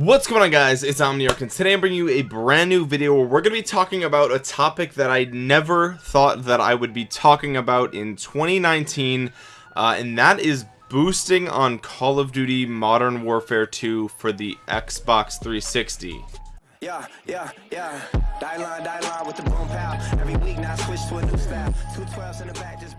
what's going on guys? It's omniarch and today i'm bringing you a brand new video where we're going to be talking about a topic that i never thought that i would be talking about in 2019 uh, and that is boosting on call of duty modern warfare 2 for the xbox 360 yeah yeah yeah. Die line die line with the boom pow. Every week now switch to a new two 12s in the back just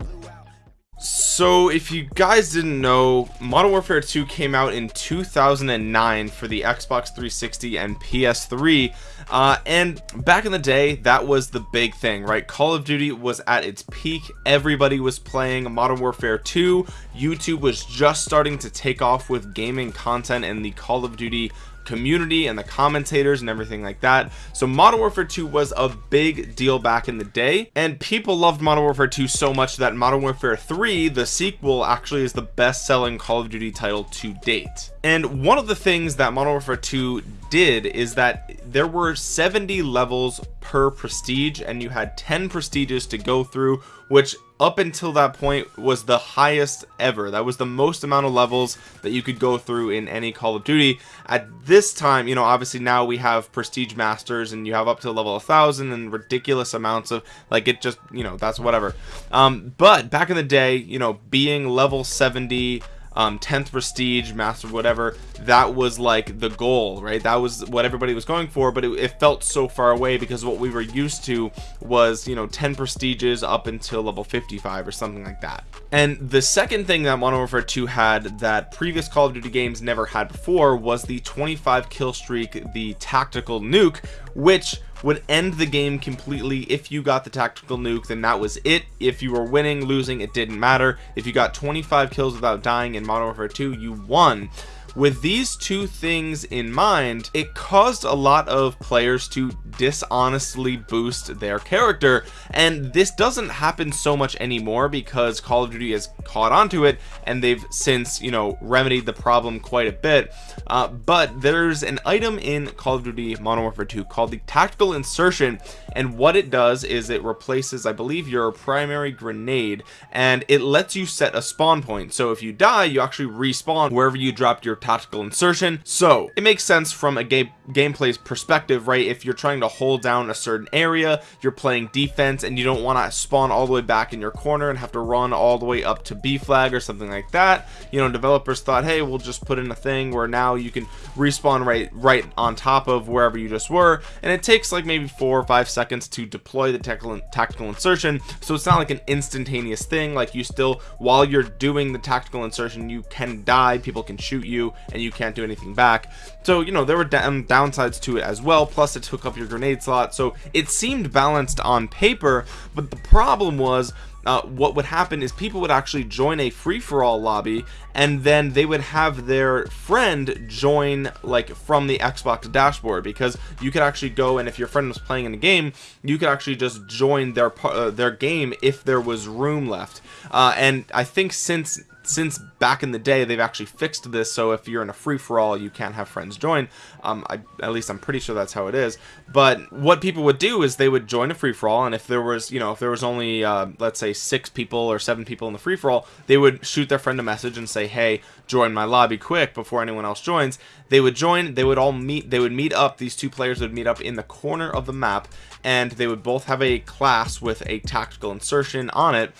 so if you guys didn't know modern warfare 2 came out in 2009 for the xbox 360 and ps3 uh, and back in the day that was the big thing right? Call of duty was at its peak. Everybody was playing modern warfare 2 youtube was just starting to take off with gaming content and the call of duty community and the commentators and everything like that. So modern warfare 2 was a big deal back in the day and people loved modern warfare 2 so much that modern warfare 3 the sequel actually is the best-selling call of duty title to date. And one of the things that modern warfare 2 did is that there were 70 levels per prestige and you had 10 prestiges to go through which up until that point was the highest ever. That was the most amount of levels that you could go through in any call of duty. At this time you know obviously now we have prestige masters and you have up to level a thousand and ridiculous amounts of like it just you know that's whatever. Um but back in the day you know being level 70 um 10th prestige master whatever that was like the goal right? That was what everybody was going for but it, it, felt so far away because what we were used to was you know 10 prestiges up until level 55 or something like that. And the second thing that Modern Warfare 2 had that previous Call of Duty games never had before was the 25 kill streak the tactical nuke which would end the game completely if you got the tactical nuke then that was it. If you were winning losing it didn't matter. If you got 25 kills without dying in Modern Warfare 2 you won with these two things in mind it caused a lot of players to dishonestly boost their character and this doesn't happen so much anymore because Call of Duty has caught on to it and they've since you know remedied the problem quite a bit. Uh, but there's an item in Call of Duty Modern Warfare 2 called the tactical insertion and what it does is it replaces I believe your primary grenade and it lets you set a spawn point. So if you die you actually respawn wherever you dropped your tactical insertion. So it makes sense from a game gameplay's perspective right? If you're trying to hold down a certain area you're playing defense and you don't want to spawn all the way back in your corner and have to run all the way up to B flag or something like that. You know developers thought hey we'll just put in a thing where now you can respawn right right on top of wherever you just were. And it takes like maybe four or five seconds to deploy the tactical tactical insertion. So it's not like an instantaneous thing. Like you still while you're doing the tactical insertion you can die. People can shoot you and you can't do anything back. So you know there were downsides to it as well plus it took up your grenade slot. So it seemed balanced on paper but the problem was uh, what would happen is people would actually join a free-for-all lobby and then they would have their friend join like from the Xbox dashboard because you could actually go and if your friend was playing in the game you could actually just join their uh, their game if there was room left. Uh, and I think since since back in the day they've actually fixed this so if you're in a free-for-all you can't have friends join. Um I, at least i'm pretty sure that's how it is. But what people would do is they would join a free-for-all and if there was you know if there was only uh, let's say six people or seven people in the free-for-all they would shoot their friend a message and say hey join my lobby quick before anyone else joins. They would join they would all meet they would meet up these two players would meet up in the corner of the map and they would both have a class with a tactical insertion on it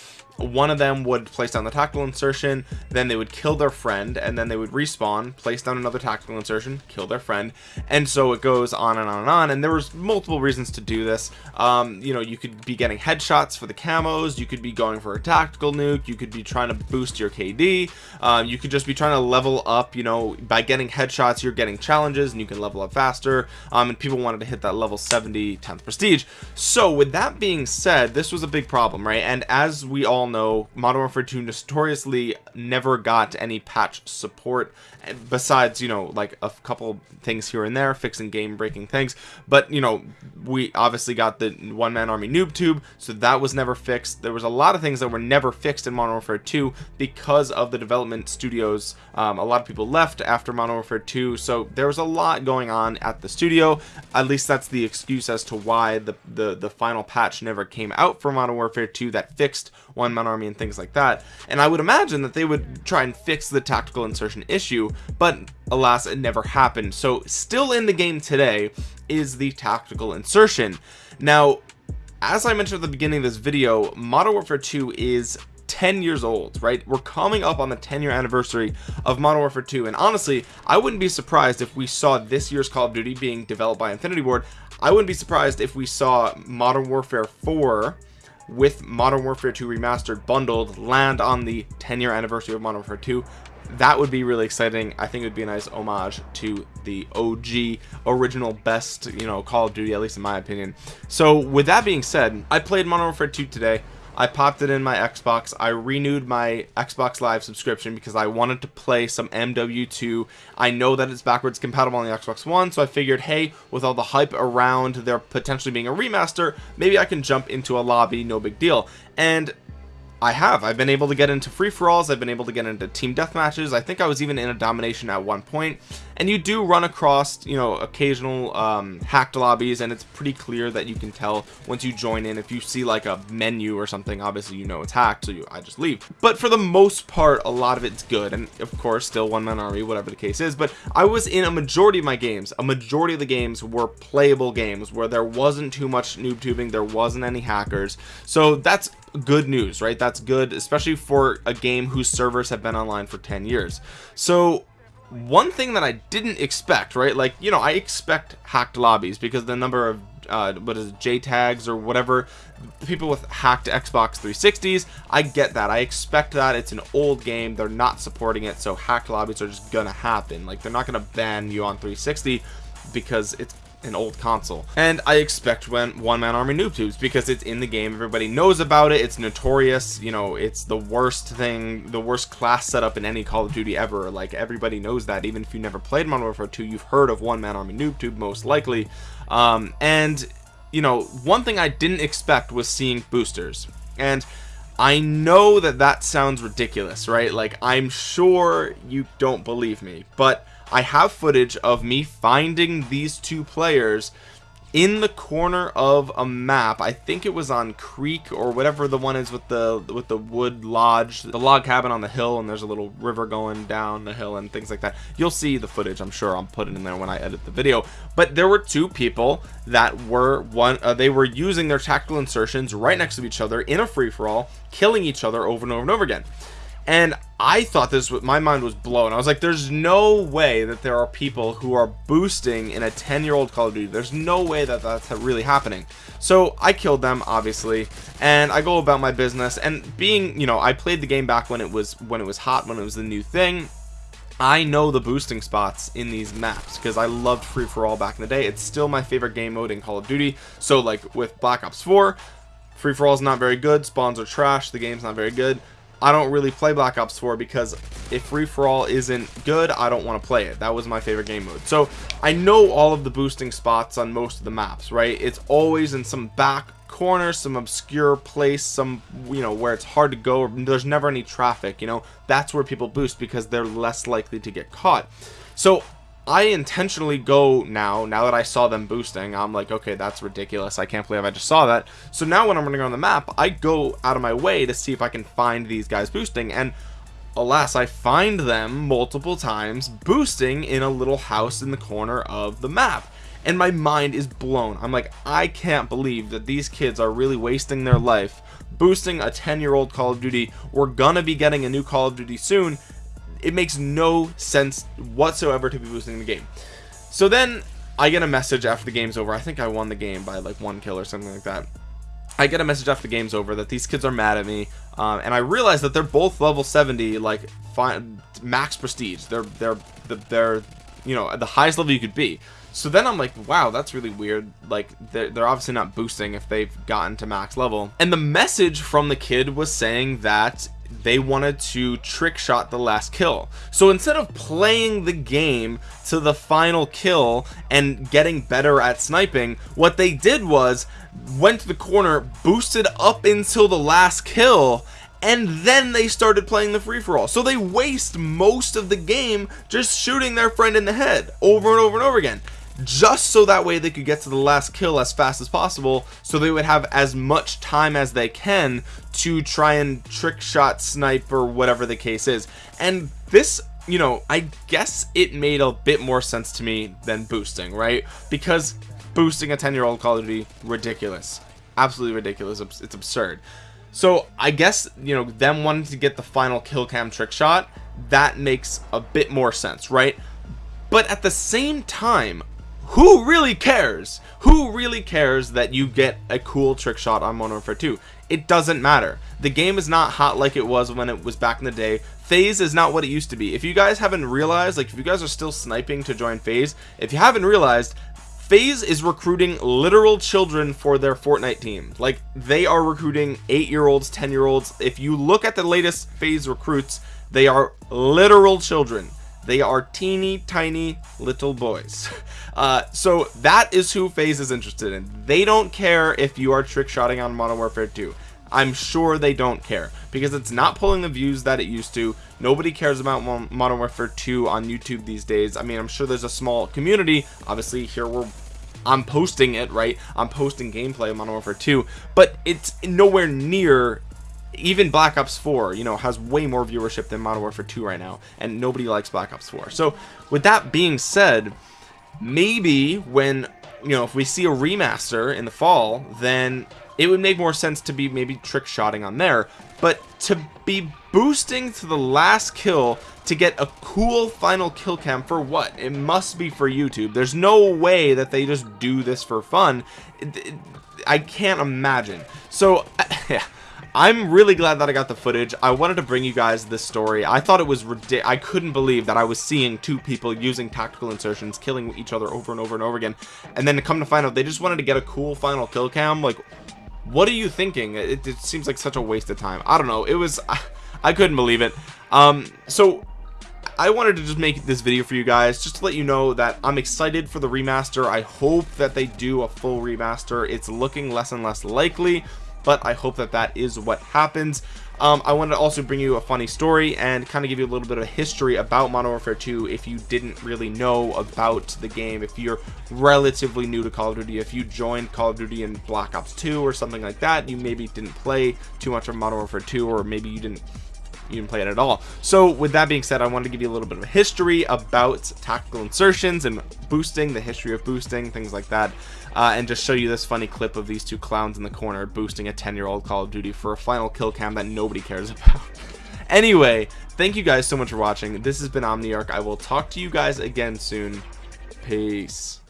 one of them would place down the tactical insertion then they would kill their friend and then they would respawn place down another tactical insertion kill their friend. And so it goes on and on and on and there was multiple reasons to do this. Um, you know you could be getting headshots for the camos you could be going for a tactical nuke you could be trying to boost your KD um, you could just be trying to level up you know by getting headshots you're getting challenges and you can level up faster um, and people wanted to hit that level 70 10th prestige. So with that being said this was a big problem right? And as we all know Modern Warfare 2 notoriously never got any patch support besides you know like a couple things here and there fixing game breaking things but you know we obviously got the one man army noob tube so that was never fixed. There was a lot of things that were never fixed in Modern Warfare 2 because of the development studios um, a lot of people left after Modern Warfare 2 so there was a lot going on at the studio. At least that's the excuse as to why the the, the final patch never came out for Modern Warfare 2 that fixed one man army and things like that. And I would imagine that they would try and fix the tactical insertion issue but alas it never happened. So still in the game today is the tactical insertion. Now as I mentioned at the beginning of this video Modern Warfare 2 is 10 years old right? We're coming up on the 10 year anniversary of Modern Warfare 2 and honestly I wouldn't be surprised if we saw this year's Call of Duty being developed by Infinity Ward. I wouldn't be surprised if we saw Modern Warfare 4 with Modern Warfare 2 remastered bundled land on the 10 year anniversary of Modern Warfare 2 that would be really exciting. I think it would be a nice homage to the OG original best you know Call of Duty at least in my opinion. So with that being said I played Modern Warfare 2 today I popped it in my Xbox. I renewed my Xbox live subscription because I wanted to play some MW2 I know that it's backwards compatible on the Xbox One so I figured hey with all the hype around there potentially being a remaster maybe I can jump into a lobby no big deal. And I have. I've been able to get into free-for-alls. I've been able to get into team death matches I think I was even in a domination at one point and you do run across you know occasional um, hacked lobbies and it's pretty clear that you can tell once you join in. If you see like a menu or something obviously you know it's hacked so you I just leave. But for the most part a lot of it's good. And of course still one man army whatever the case is. But I was in a majority of my games. A majority of the games were playable games where there wasn't too much noob tubing. There wasn't any hackers. So that's good news right? That's good especially for a game whose servers have been online for 10 years. So one thing that I didn't expect right? Like you know I expect hacked lobbies because the number of uh, what is it, JTAGs or whatever people with hacked Xbox 360s I get that. I expect that. It's an old game. They're not supporting it. So hacked lobbies are just gonna happen. Like they're not gonna ban you on 360 because it's an old console. And I expect when one-man army noob tubes because it's in the game everybody knows about it it's notorious you know it's the worst thing the worst class setup in any Call of Duty ever. Like everybody knows that even if you never played Modern Warfare 2 you've heard of one-man army noob tube most likely. Um, and you know one thing I didn't expect was seeing boosters. And I know that that sounds ridiculous right? Like I'm sure you don't believe me but I have footage of me finding these two players in the corner of a map. I think it was on creek or whatever the one is with the with the wood lodge the log cabin on the hill and there's a little river going down the hill and things like that. You'll see the footage I'm sure I'll put it in there when I edit the video. But there were two people that were one uh, they were using their tactical insertions right next to each other in a free-for-all killing each other over and over and over again and I thought this my mind was blown. I was like there's no way that there are people who are boosting in a 10 year old Call of Duty. There's no way that that's really happening. So I killed them obviously and I go about my business. And being you know I played the game back when it was when it was hot when it was the new thing. I know the boosting spots in these maps because I loved free-for-all back in the day. It's still my favorite game mode in Call of Duty. So like with Black Ops 4 free-for-all is not very good. Spawns are trash. The game's not very good I don't really play Black Ops 4 because if free-for-all isn't good I don't want to play it. That was my favorite game mode. So I know all of the boosting spots on most of the maps right? It's always in some back corner some obscure place some you know where it's hard to go there's never any traffic you know? That's where people boost because they're less likely to get caught. So I intentionally go now now that I saw them boosting I'm like okay that's ridiculous. I can't believe I just saw that. So now when I'm running on the map I go out of my way to see if I can find these guys boosting. And alas I find them multiple times boosting in a little house in the corner of the map. And my mind is blown. I'm like I can't believe that these kids are really wasting their life boosting a 10 year old Call of Duty. We're gonna be getting a new Call of Duty soon it makes no sense whatsoever to be boosting the game. So then I get a message after the game's over. I think I won the game by like one kill or something like that. I get a message after the game's over that these kids are mad at me um, and I realize that they're both level 70 like fine max prestige. They're they're they're you know the highest level you could be. So then I'm like wow that's really weird. Like they're, they're obviously not boosting if they've gotten to max level. And the message from the kid was saying that they wanted to trick shot the last kill. So instead of playing the game to the final kill and getting better at sniping what they did was went to the corner boosted up until the last kill and then they started playing the free-for-all. So they waste most of the game just shooting their friend in the head over and over and over again just so that way they could get to the last kill as fast as possible so they would have as much time as they can to try and trick shot snipe or whatever the case is. And this you know I guess it made a bit more sense to me than boosting right? Because boosting a 10 year old Call of Duty ridiculous. Absolutely ridiculous. It's absurd. So I guess you know them wanting to get the final kill cam trick shot that makes a bit more sense right? But at the same time who really cares? Who really cares that you get a cool trick shot on Modern Warfare 2 it doesn't matter. The game is not hot like it was when it was back in the day. FaZe is not what it used to be. If you guys haven't realized like if you guys are still sniping to join FaZe, if you haven't realized FaZe is recruiting literal children for their Fortnite team. Like they are recruiting eight year olds 10 year olds if you look at the latest FaZe recruits they are literal children they are teeny tiny little boys. Uh, so that is who FaZe is interested in. They don't care if you are trick shotting on Modern Warfare 2 I'm sure they don't care because it's not pulling the views that it used to. Nobody cares about Modern Warfare 2 on YouTube these days. I mean I'm sure there's a small community. Obviously here we're I'm posting it right? I'm posting gameplay of Modern Warfare 2 but it's nowhere near even Black Ops 4 you know has way more viewership than Modern Warfare 2 right now and nobody likes Black Ops 4 so with that being said maybe when you know if we see a remaster in the fall then it would make more sense to be maybe trick shotting on there. But to be boosting to the last kill to get a cool final kill cam for what? It must be for YouTube. There's no way that they just do this for fun. I can't imagine. So yeah I'm really glad that I got the footage. I wanted to bring you guys this story. I thought it was ridiculous I couldn't believe that I was seeing two people using tactical insertions killing each other over and over and over again. And then to come to find out they just wanted to get a cool final kill cam. Like what are you thinking? It, it seems like such a waste of time. I don't know. It was I, I couldn't believe it. Um so I wanted to just make this video for you guys just to let you know that I'm excited for the remaster. I hope that they do a full remaster. It's looking less and less likely but I hope that that is what happens. Um, I wanted to also bring you a funny story and kind of give you a little bit of history about Modern Warfare 2 if you didn't really know about the game if you're relatively new to Call of Duty if you joined Call of Duty in Black Ops 2 or something like that you maybe didn't play too much of Modern Warfare 2 or maybe you didn't you didn't play it at all. So with that being said I wanted to give you a little bit of history about tactical insertions and boosting the history of boosting things like that uh, and just show you this funny clip of these two clowns in the corner boosting a 10 year old Call of Duty for a final kill cam that nobody cares about. Anyway thank you guys so much for watching. This has been Omniarch. I will talk to you guys again soon. Peace